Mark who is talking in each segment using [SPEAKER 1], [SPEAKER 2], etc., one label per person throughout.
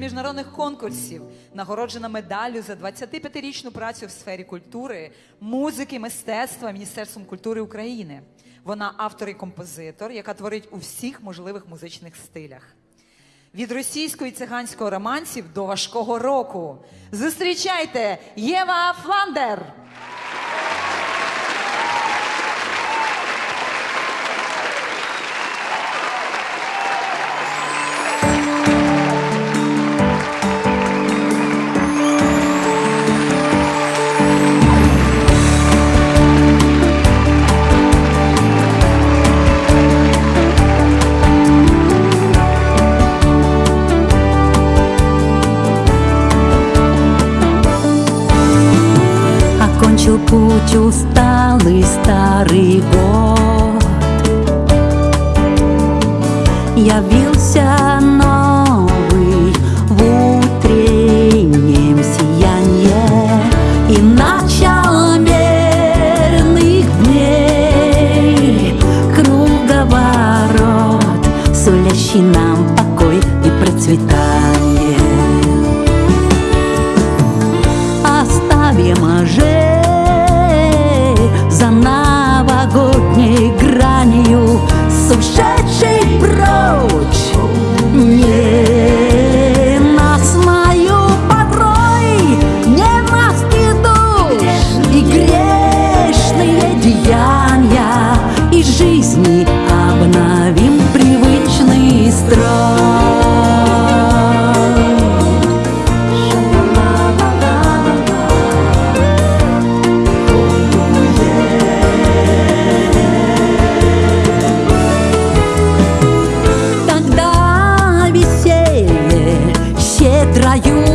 [SPEAKER 1] міжнародних конкурсів, нагороджена медаллю за 25-річну працю в сфері культури, музики, мистецтва Міністерством культури України. Вона автор і композитор, яка творить у всіх можливих музичних стилях. Від російського і циганського романсів до важкого року. Зустрічайте Єва Фландер!
[SPEAKER 2] Путь усталый старый год Явился щедрою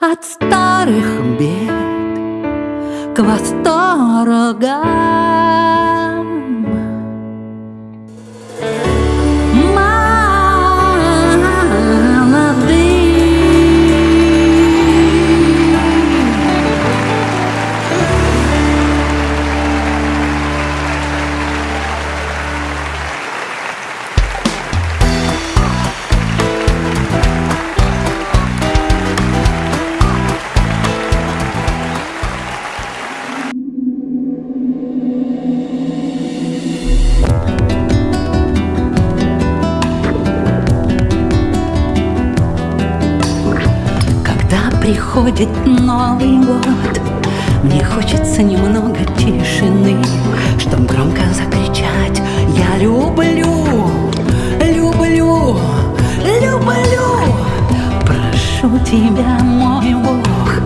[SPEAKER 2] от старых бед к восторгам приходит Новый год, мне хочется немного тишины, чтоб громко закричать. «Я люблю, люблю, люблю!» Прошу тебя, мой Бог,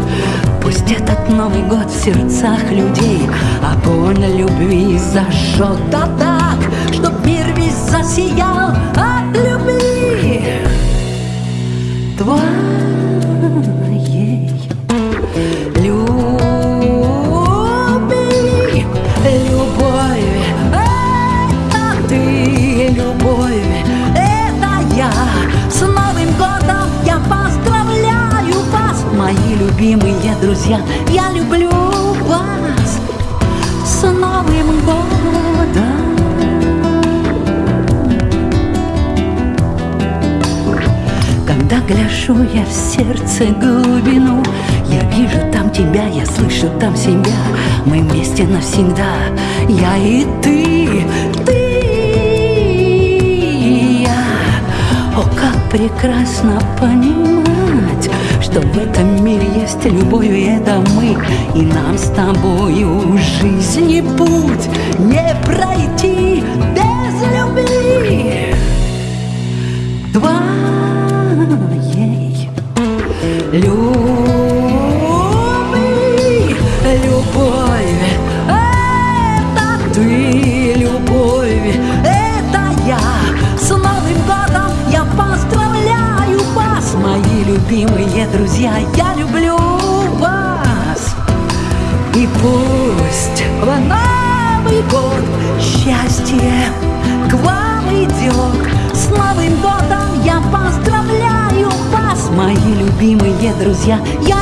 [SPEAKER 2] пусть этот Новый год в сердцах людей. Огонь любви зажжет, да так, чтоб мир весь засиял от любви. Твоей друзья, я люблю вас с Новым годом. Когда гляжу я в сердце глубину, я вижу там тебя, я слышу там себя. Мы вместе навсегда, я и ты, ты и я. О, как прекрасно понимать, что в этом мире есть любовь, и это мы, и нам с тобою жизни путь не пройти без любви. Твоей любви, любимые друзья.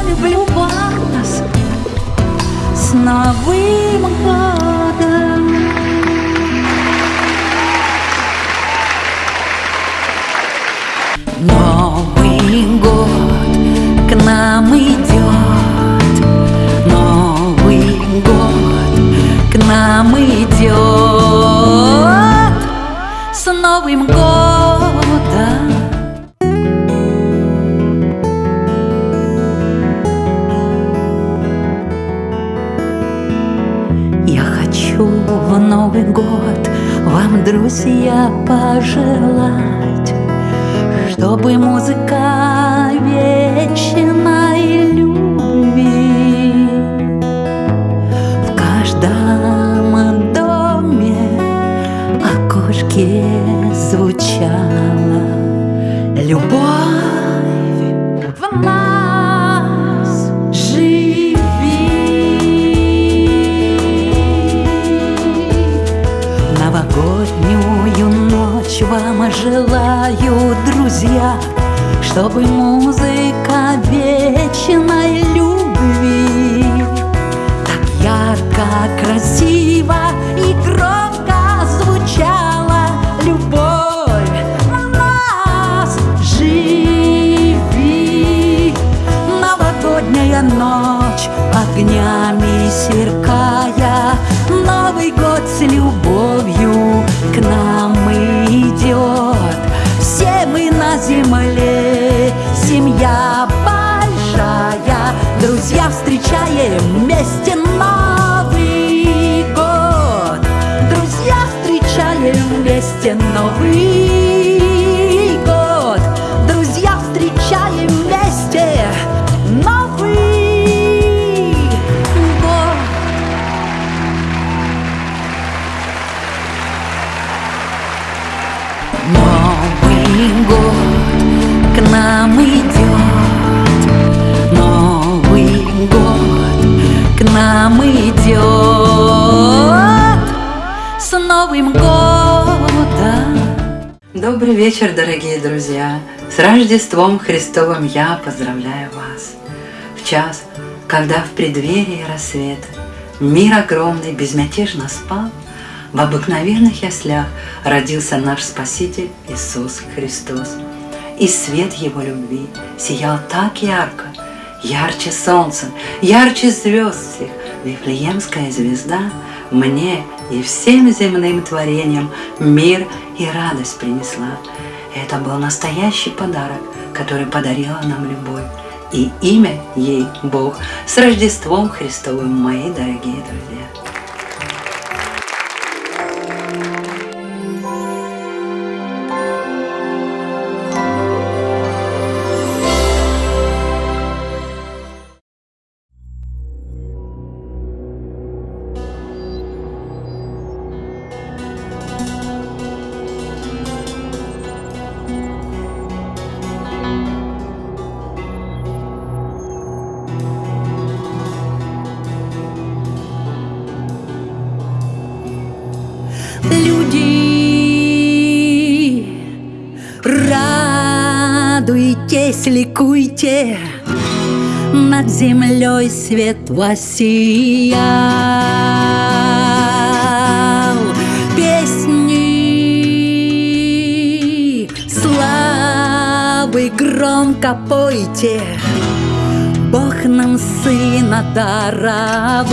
[SPEAKER 2] Желаю, друзья, чтобы музыка вечной любви так ярко, красиво и громко звучала любовь нас живи. Новогодняя ночь огнями сверкая, Встречаем вместе
[SPEAKER 3] вечер, дорогие друзья! С Рождеством Христовым я поздравляю вас! В час, когда в преддверии рассвета мир огромный безмятежно спал, в обыкновенных яслях родился наш Спаситель Иисус Христос. И свет Его любви сиял так ярко, ярче солнца, ярче звезд всех. Вифлеемская звезда мне и всем земным творениям мир и радость принесла. Это был настоящий подарок, который подарила нам любовь. И имя ей Бог. С Рождеством Христовым, мои дорогие друзья!
[SPEAKER 2] Ликуйте, над землей свет воссиял. Песни славы громко пойте. Бог нам сына даровал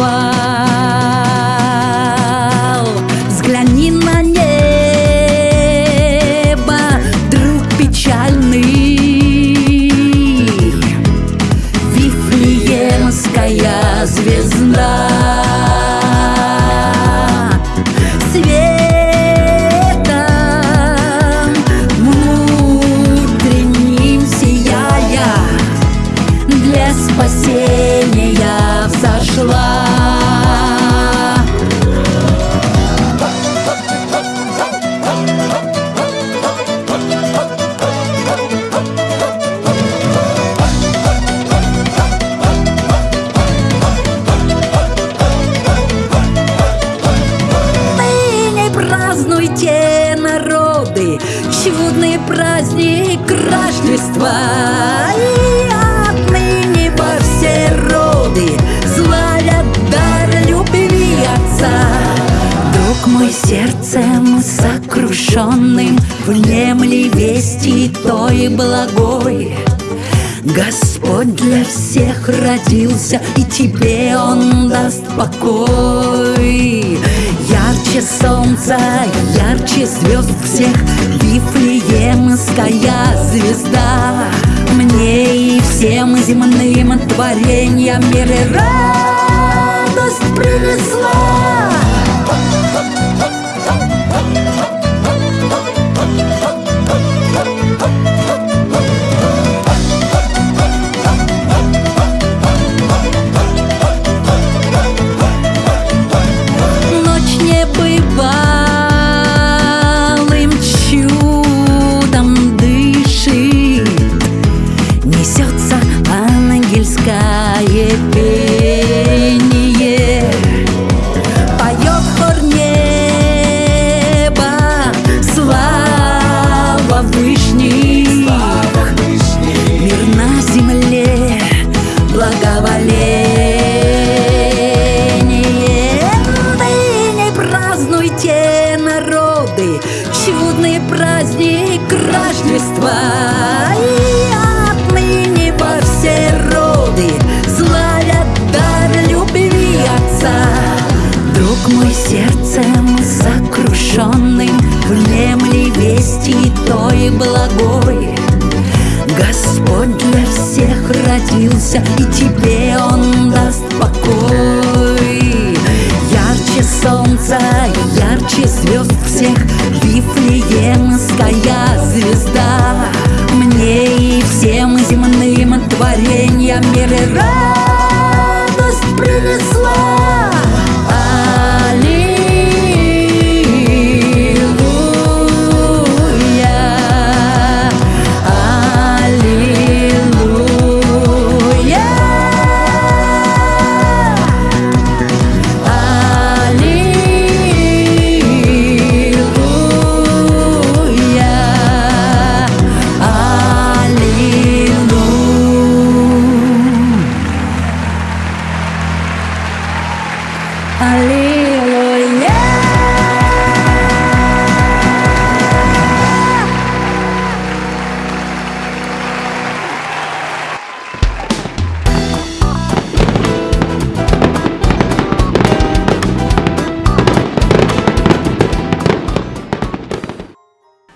[SPEAKER 2] чудный праздник Рождества. И отныне во все роды славят дар любви Отца. Друг мой сердцем сокрушенным Внемли вести той благой Господь для всех родился, и тебе Он даст покой. Ярче солнца, ярче звезд всех, Вифлеемская звезда. Мне и всем земным творениям мира радость принесла. И во все роды славят дар любви Отца Друг мой сердцем сокрушенным Внемли вести той благой Господь для всех родился, и тебе Он даст покой. Ярче солнца, ярче звезд всех, Вифлеемская звезда. Мне и всем земным творениям мира радость принесла.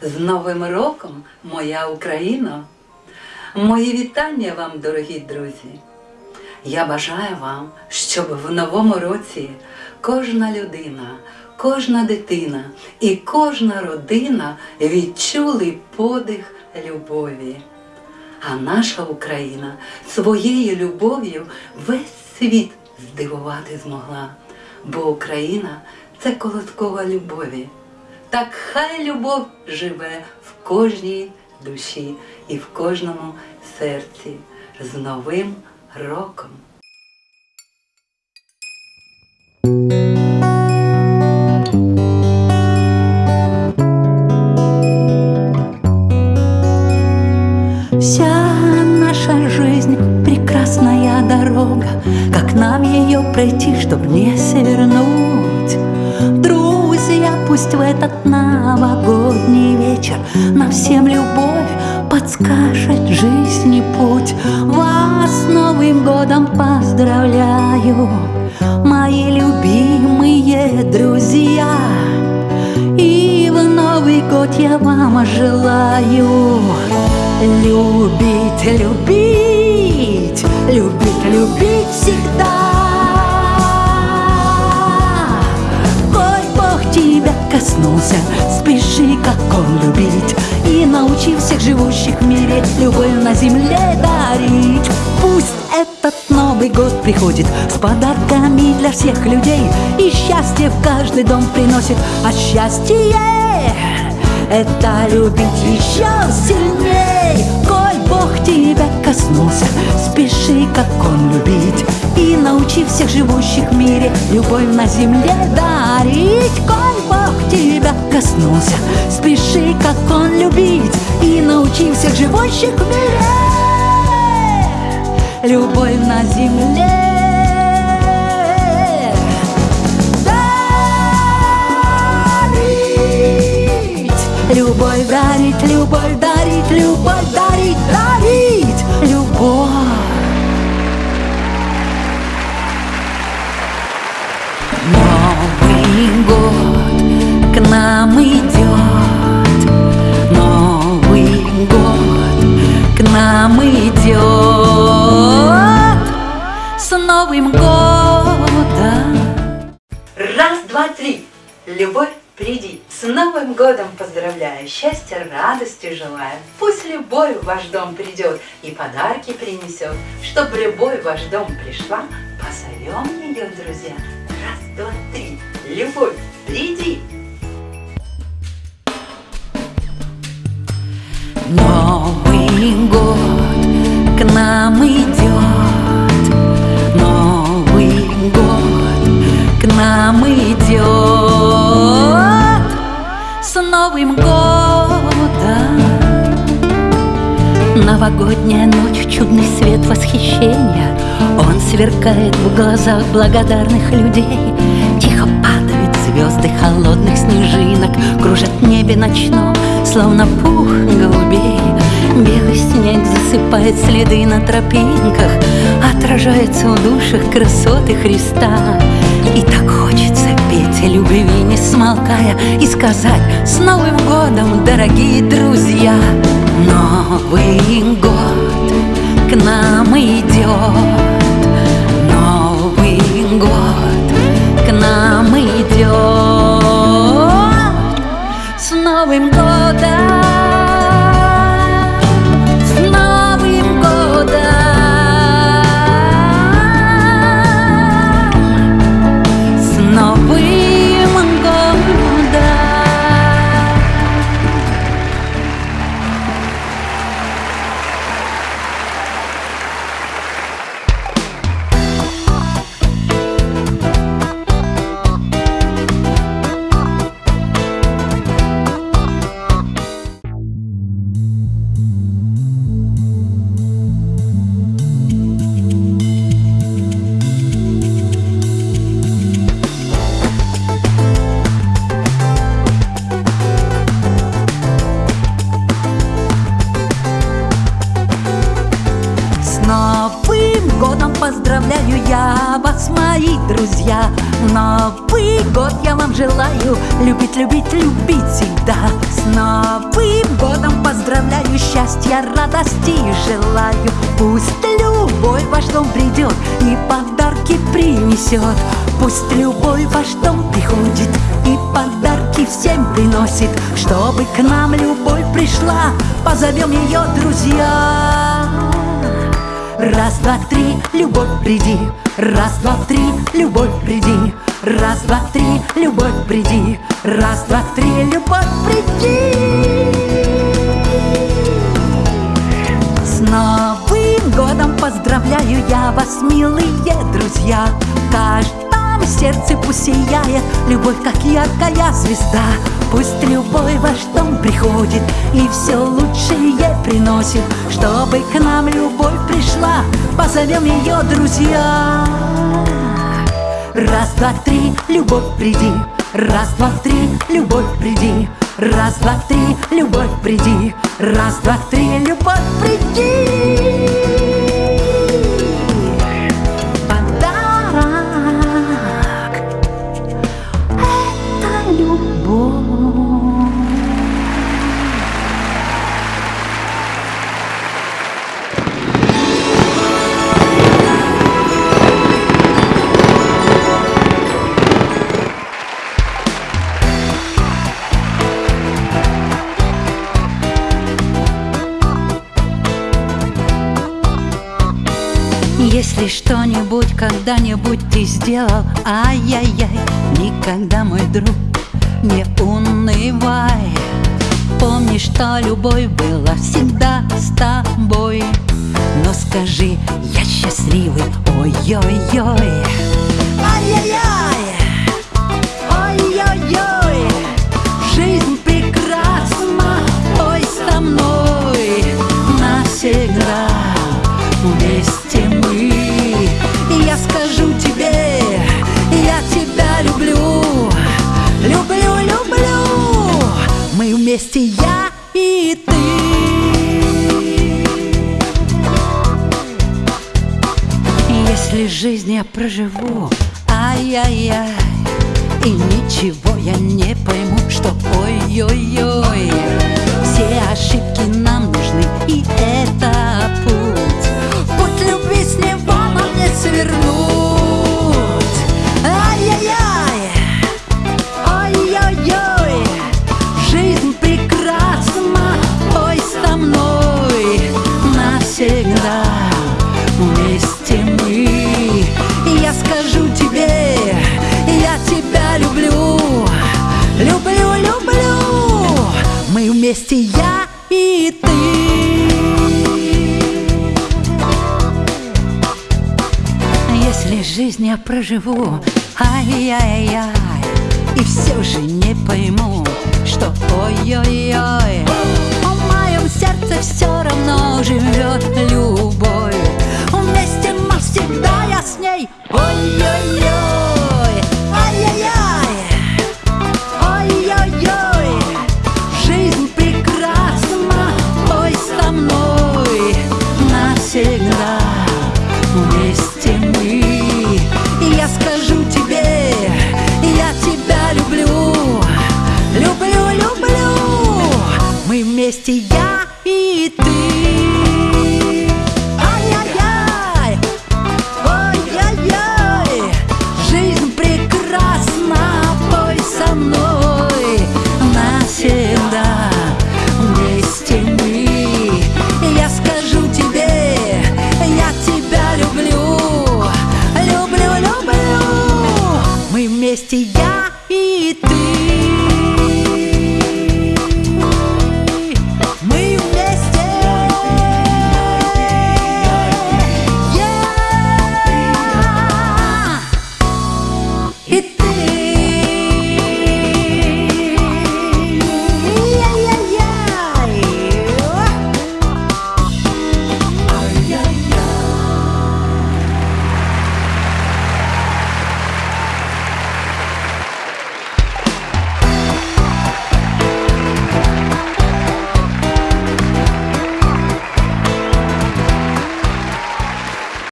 [SPEAKER 3] З Новим роком, моя Україно! Мої вітання вам, дорогі друзі! Я бажаю вам, щоб в новому році кожна людина, кожна дитина і кожна родина відчули подих любові. А наша Україна своєю любов'ю весь світ здивувати змогла, бо Україна це колоткова любові. Так хай любов живе в кожній душі і в кожному серці з Новим роком.
[SPEAKER 2] Вся наша жизнь прекрасна. прекрасная дорога, как нам ее пройти, чтоб не свернуть. Друзья, пусть в этот новогодний вечер нам всем любовь подскажет жизни путь. Вас с Новым годом поздравляю, мои любимые друзья. И в Новый год я вам желаю любить, любить, любить, любить всегда. Тебя коснулся, спеши, как Он любить, и научи всех живущих в мире любовь на земле дарить. Пусть этот Новый год приходит с подарками для всех людей И счастье в каждый дом приносит, а счастье это любить еще сильней. Коль Бог тебя коснулся, спеши, как Он любить И научи всех живущих в мире любовь на земле дарить. Коль тебя коснулся, спеши, как Он любить И научи всех живущих в мире любовь на земле. Любовь дарить, любовь дарить, любовь дарить, дарить, любовь. Новый год нам идет, Новый год к нам идет с Новым годом.
[SPEAKER 3] Раз, два, три. Любовь, приди. С Новым годом поздравляю, счастья, радости желаю. Пусть любовь в ваш дом придет и подарки принесет. Чтоб любовь в ваш дом пришла, позовем ее, друзья. Раз, два, три. Любовь, приди.
[SPEAKER 2] Новый год к нам идет, Новый год к нам идет с Новым годом. Новогодняя ночь, чудный свет восхищения, Он сверкает в глазах благодарных людей. Тихо падают звезды холодных снежинок, Кружат в небе ночном, словно пух голубей. Белый снег засыпает следы на тропинках, Отражается в душах красоты Христа. И так хочется петь любви, не смолкая, И сказать с Новым годом, дорогие друзья! Принесет. Пусть любовь в ваш дом приходит и подарки всем приносит. Чтобы к нам любовь пришла, позовем ее друзья. Раз, два, три, любовь, приди. Раз, два, три, любовь, приди. Раз, два, три, любовь, приди. Раз, два, три, любовь, приди. С Новым годом поздравляю я вас, милые друзья. В каждом сердце пусть сияет Любовь, как яркая звезда. Пусть любовь в ваш дом приходит И все лучшее приносит Чтобы к нам любовь пришла. Позовем ее друзья. Раз, два, три, любовь, приди. Раз, два, три, любовь, приди. Раз, два, три, любовь, приди. Раз, два, три, любовь, приди когда-нибудь ты сделал? Ай-яй-яй, никогда, мой друг, не унывай. Помни, что любовь была всегда с тобой. Но скажи, я счастливый, ой-ой-ой я проживу, ай-яй-яй. И ничего я не пойму, что ой-ой-ой жизнь я